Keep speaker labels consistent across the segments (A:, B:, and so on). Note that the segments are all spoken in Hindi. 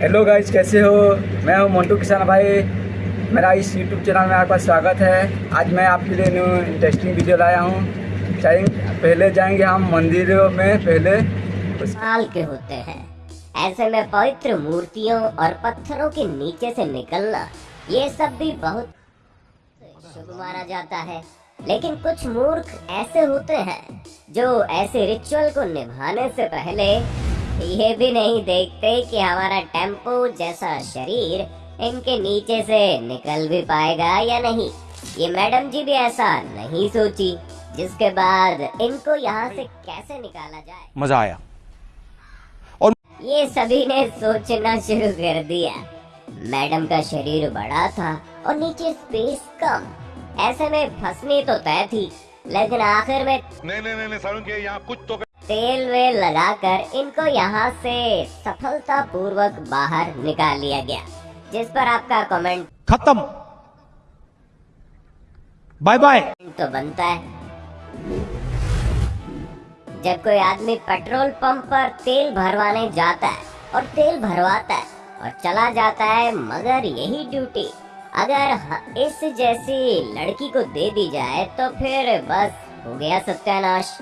A: हेलो गाइस कैसे हो? मैं हूँ मोन्टू किसान भाई। मेरा इस यूट्यूब चैनल में आपका स्वागत है। आज मैं आपके लिए न्यू इंटरेस्टिंग वीडियो लाया हूँ। पहले जाएँगे हम मंदिरों में, पहले
B: साल के होते हैं। ऐसे में पवित्र मूर्तियों और पत्थरों के नीचे से निकलना, ये सब भी बहुत शुभ माना जाता है। लेकिन कुछ मूर्ख ऐसे होते हैं, जो ऐसे रिचुअल को निभाने से पहले ये भी नहीं देखते कि हमारा टेंपो जैसा शरीर इनके नीचे से निकल भी पाएगा या नहीं। ये मैडम जी भी ऐसा नहीं सोची जिसके बाद इनको यहाँ से कैसे निकाला जाए।
C: मज़ा आया।
B: और ये सभी ने सोचना शुरू कर दिया। मैडम का शरीर बड़ा था और नीचे स्पेस कम। ऐसे में फंसनी तो तय थी लेकिन आखिर में
D: नहीं नहीं नहीं नहीं यहाँ कुछ तो
B: तेल वेल लगाकर इनको यहाँ से सफलता पूर्वक बाहर निकाल लिया गया। जिस पर आपका कमेंट
C: खत्म। बाय बाय
B: तो बनता है। जब कोई आदमी पेट्रोल पंप पर तेल भरवाने जाता है और तेल भरवाता है और चला जाता है मगर यही ड्यूटी अगर इस जैसी लड़की को दे दी जाए तो फिर बस हो गया सत्यानाश।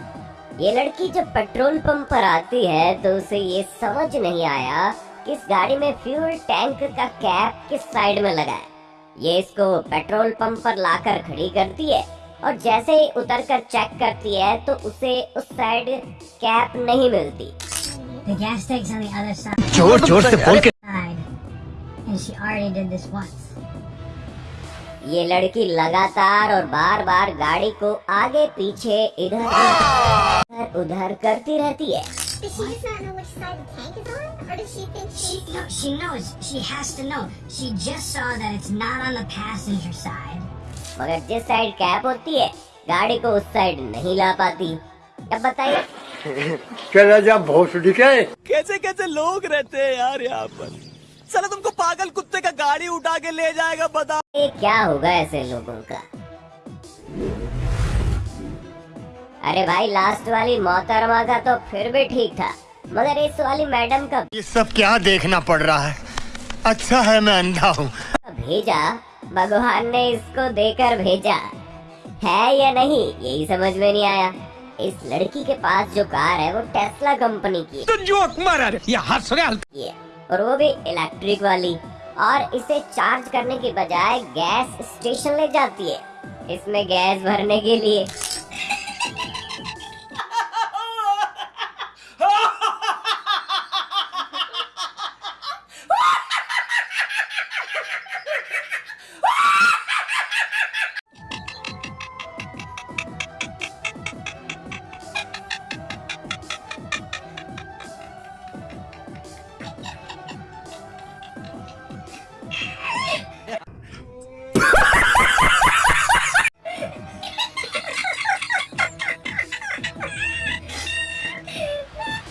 B: ये लड़की जब पेट्रोल पंप पर आती है तो उसे ये समझ नहीं आया कि इस गाड़ी में फ्यूल टैंक का कैप किस साइड में लगा है ये इसको पेट्रोल पंप पर लाकर खड़ी करती है और जैसे ही उतर कर चेक करती है तो उसे उस साइड कैप नहीं मिलती
E: The gas tank's on the other side.
C: ज़ोर ज़ोर से बोल के
E: And she already did this once.
B: ये लड़की लगातार और बार बार गाड़ी को आगे पीछे इधर पर उधार करती रहती है। मगर जिस साइड कैप होती है गाड़ी को उस साइड नहीं ला पाती। अब बताइए।
F: राजा भोसडी के
C: कैसे कैसे लोग रहते हैं यार यहाँ पर? चलो तुमको पागल कुत्ते का गाड़ी उठा के ले जाएगा बताओ
B: ये क्या होगा ऐसे लोगों का? अरे भाई लास्ट वाली मोहतरमा का तो फिर भी ठीक था। मगर इस वाली मैडम का
F: ये सब क्या देखना पड़ रहा है? अच्छा है मैं अंधा हूँ।
B: भेजा। भगवान ने इसको देकर भेजा। है या नहीं यही समझ में नहीं आया। इस लड़की के पास जो कार है वो टेस्ला कंपनी की
C: तो जोक मारा ये हंस रहे
B: और वो भी इलेक्ट्रिक वाली। और इसे चार्ज करने के बजाय गैस स्टेशन ले जाती है। इसमें गैस भरने के लिए।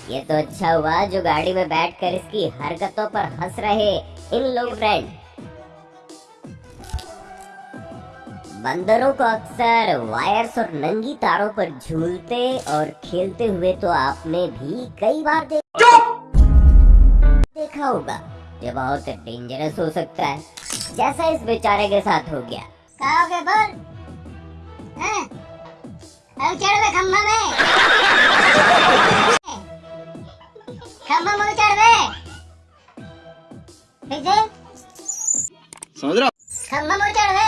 B: ये तो अच्छा हुआ जो गाड़ी में बैठकर इसकी हरकतों पर हंस रहे इन लोग फ्रेंड बंदरों को अक्सर वायर्स और नंगी तारों पर झूलते और खेलते हुए तो आपने भी कई बार देखा देखा होगा ये बहुत डेंजरस हो सकता है। जैसा इस बेचारे के साथ हो गया।
E: कहोगे बोल हैं? अब चढ़ खंभा में।
F: समझ रहा
E: खंभा में चढ़